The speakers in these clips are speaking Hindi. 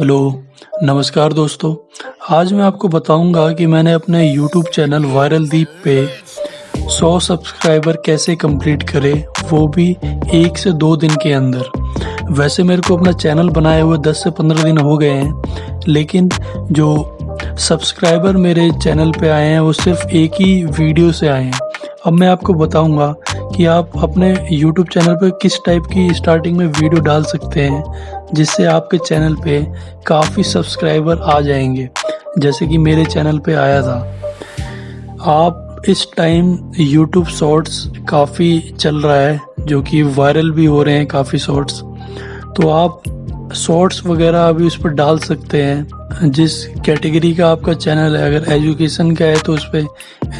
हेलो, नमस्कार दोस्तों। आज मैं आपको बताऊँगा कि मैंने अपने यूट्यूब चैनल वायरल दीप पे 100 सब्सक्राइबर कैसे कंप्लीट करे, वो भी एक से दो दिन के अंदर। वैसे मेरे को अपना चैनल बनाए हुए 10 से 15 दिन हो गए हैं, लेकिन जो सब्सक्राइबर मेरे चैनल पे आए हैं, वो सिर्फ़ एक ही वीडियो से आए हैं। अब मैं आपको बताऊँगा कि आप अपने YouTube चैनल पर किस टाइप की स्टार्टिंग में वीडियो डाल सकते हैं, जिससे आपके चैनल पे काफ़ी सब्सक्राइबर आ जाएँगे, जैसे कि मेरे चैनल पे आया था। आप इस टाइम YouTube शॉर्ट्स काफ़ी चल रहा है, जो कि वायरल भी हो रहे हैं काफ़ी शॉर्ट्स तो आप शॉर्ट्स वगैरह अभी उस पर डाल सकते हैं, जिस कैटेगरी का आपका चैनल है। अगर एजुकेशन का है तो उस पर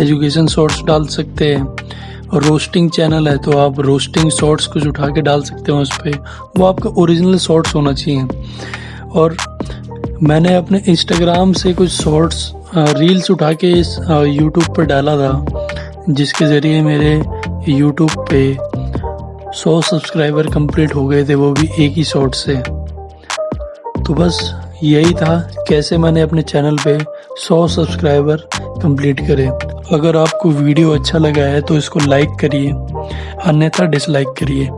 एजुकेशन शॉर्ट्स डाल सकते हैं। रोस्टिंग चैनल है तो आप रोस्टिंग शॉर्ट्स कुछ उठा के डाल सकते हो उस पर वो आपका ओरिजिनल शॉर्ट्स होना चाहिए। और मैंने अपने इंस्टाग्राम से कुछ शॉर्ट्स रील्स उठा के इस यूट्यूब पर डाला था, जिसके ज़रिए मेरे यूट्यूब पे 100 सब्सक्राइबर कंप्लीट हो गए थे, वो भी एक ही शॉर्ट से। तो बस यही था कैसे मैंने अपने चैनल पे 100 सब्सक्राइबर कंप्लीट करे। अगर आपको वीडियो अच्छा लगा है तो इसको लाइक करिए, अन्यथा डिसलाइक करिए।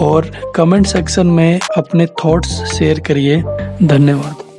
और कमेंट सेक्शन में अपने थॉट्स शेयर करिए। धन्यवाद।